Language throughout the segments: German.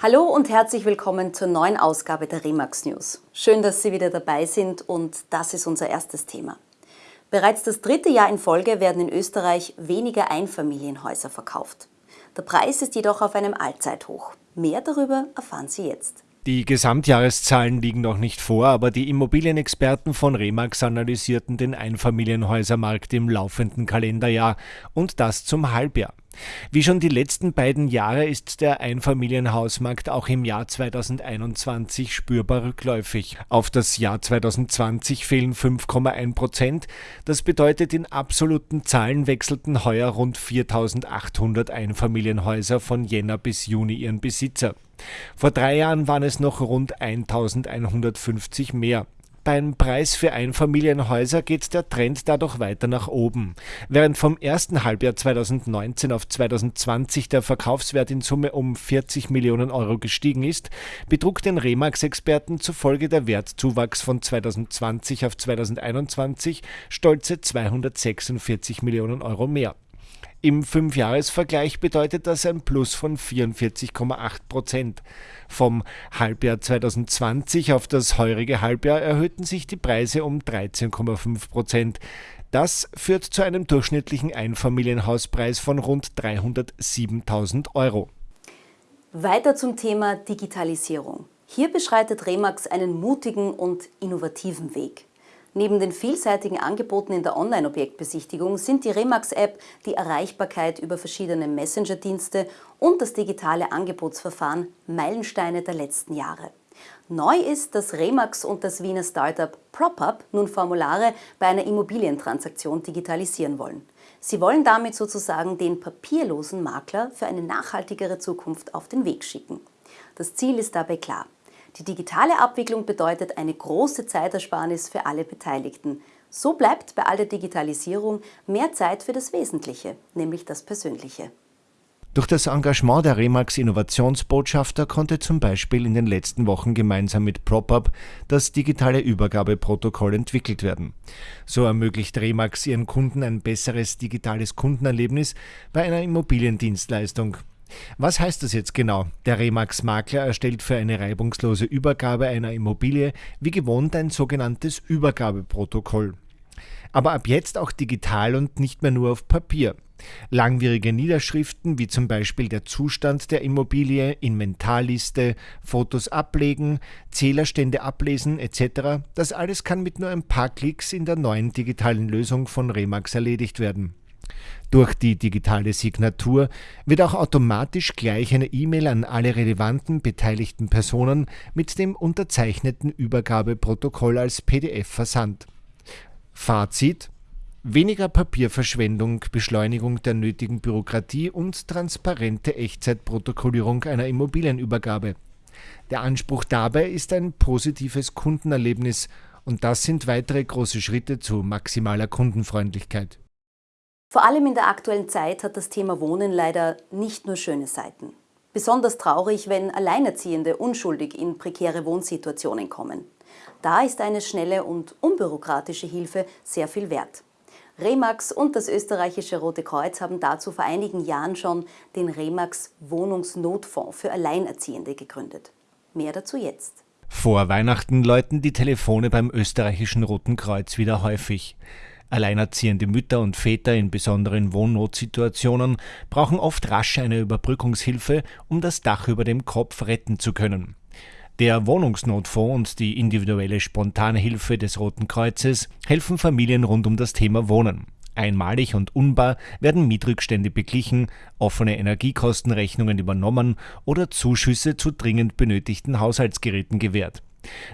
Hallo und herzlich willkommen zur neuen Ausgabe der Remax News. Schön, dass Sie wieder dabei sind und das ist unser erstes Thema. Bereits das dritte Jahr in Folge werden in Österreich weniger Einfamilienhäuser verkauft. Der Preis ist jedoch auf einem Allzeithoch. Mehr darüber erfahren Sie jetzt. Die Gesamtjahreszahlen liegen noch nicht vor, aber die Immobilienexperten von Remax analysierten den Einfamilienhäusermarkt im laufenden Kalenderjahr und das zum Halbjahr. Wie schon die letzten beiden Jahre ist der Einfamilienhausmarkt auch im Jahr 2021 spürbar rückläufig. Auf das Jahr 2020 fehlen 5,1 Prozent. Das bedeutet, in absoluten Zahlen wechselten heuer rund 4800 Einfamilienhäuser von Jänner bis Juni ihren Besitzer. Vor drei Jahren waren es noch rund 1150 mehr. Beim Preis für Einfamilienhäuser geht der Trend dadurch weiter nach oben. Während vom ersten Halbjahr 2019 auf 2020 der Verkaufswert in Summe um 40 Millionen Euro gestiegen ist, betrug den Remax-Experten zufolge der Wertzuwachs von 2020 auf 2021 stolze 246 Millionen Euro mehr. Im Fünfjahresvergleich bedeutet das ein Plus von 44,8 Prozent. Vom Halbjahr 2020 auf das heurige Halbjahr erhöhten sich die Preise um 13,5 Prozent. Das führt zu einem durchschnittlichen Einfamilienhauspreis von rund 307.000 Euro. Weiter zum Thema Digitalisierung. Hier beschreitet Remax einen mutigen und innovativen Weg. Neben den vielseitigen Angeboten in der Online-Objektbesichtigung sind die Remax-App, die Erreichbarkeit über verschiedene Messenger-Dienste und das digitale Angebotsverfahren Meilensteine der letzten Jahre. Neu ist, dass Remax und das Wiener Startup PropUp nun Formulare bei einer Immobilientransaktion digitalisieren wollen. Sie wollen damit sozusagen den papierlosen Makler für eine nachhaltigere Zukunft auf den Weg schicken. Das Ziel ist dabei klar. Die digitale Abwicklung bedeutet eine große Zeitersparnis für alle Beteiligten. So bleibt bei aller Digitalisierung mehr Zeit für das Wesentliche, nämlich das Persönliche. Durch das Engagement der Remax Innovationsbotschafter konnte zum Beispiel in den letzten Wochen gemeinsam mit PropUp das digitale Übergabeprotokoll entwickelt werden. So ermöglicht Remax ihren Kunden ein besseres digitales Kundenerlebnis bei einer Immobiliendienstleistung. Was heißt das jetzt genau? Der Remax-Makler erstellt für eine reibungslose Übergabe einer Immobilie wie gewohnt ein sogenanntes Übergabeprotokoll. Aber ab jetzt auch digital und nicht mehr nur auf Papier. Langwierige Niederschriften wie zum Beispiel der Zustand der Immobilie, Inventarliste, Fotos ablegen, Zählerstände ablesen etc., das alles kann mit nur ein paar Klicks in der neuen digitalen Lösung von Remax erledigt werden. Durch die digitale Signatur wird auch automatisch gleich eine E-Mail an alle relevanten beteiligten Personen mit dem unterzeichneten Übergabeprotokoll als PDF versandt. Fazit Weniger Papierverschwendung, Beschleunigung der nötigen Bürokratie und transparente Echtzeitprotokollierung einer Immobilienübergabe. Der Anspruch dabei ist ein positives Kundenerlebnis und das sind weitere große Schritte zu maximaler Kundenfreundlichkeit. Vor allem in der aktuellen Zeit hat das Thema Wohnen leider nicht nur schöne Seiten. Besonders traurig, wenn Alleinerziehende unschuldig in prekäre Wohnsituationen kommen. Da ist eine schnelle und unbürokratische Hilfe sehr viel wert. Remax und das österreichische Rote Kreuz haben dazu vor einigen Jahren schon den Remax Wohnungsnotfonds für Alleinerziehende gegründet. Mehr dazu jetzt. Vor Weihnachten läuten die Telefone beim österreichischen Roten Kreuz wieder häufig. Alleinerziehende Mütter und Väter in besonderen Wohnnotsituationen brauchen oft rasch eine Überbrückungshilfe, um das Dach über dem Kopf retten zu können. Der Wohnungsnotfonds und die individuelle spontane Hilfe des Roten Kreuzes helfen Familien rund um das Thema Wohnen. Einmalig und unbar werden Mietrückstände beglichen, offene Energiekostenrechnungen übernommen oder Zuschüsse zu dringend benötigten Haushaltsgeräten gewährt.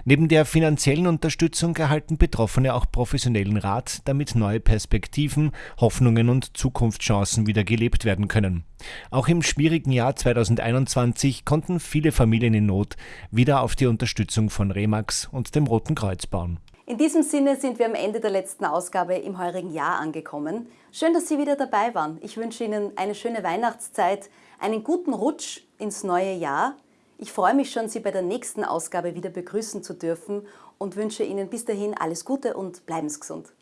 Neben der finanziellen Unterstützung erhalten Betroffene auch professionellen Rat, damit neue Perspektiven, Hoffnungen und Zukunftschancen wieder gelebt werden können. Auch im schwierigen Jahr 2021 konnten viele Familien in Not wieder auf die Unterstützung von Remax und dem Roten Kreuz bauen. In diesem Sinne sind wir am Ende der letzten Ausgabe im heurigen Jahr angekommen. Schön, dass Sie wieder dabei waren. Ich wünsche Ihnen eine schöne Weihnachtszeit, einen guten Rutsch ins neue Jahr ich freue mich schon, Sie bei der nächsten Ausgabe wieder begrüßen zu dürfen und wünsche Ihnen bis dahin alles Gute und bleiben Sie gesund.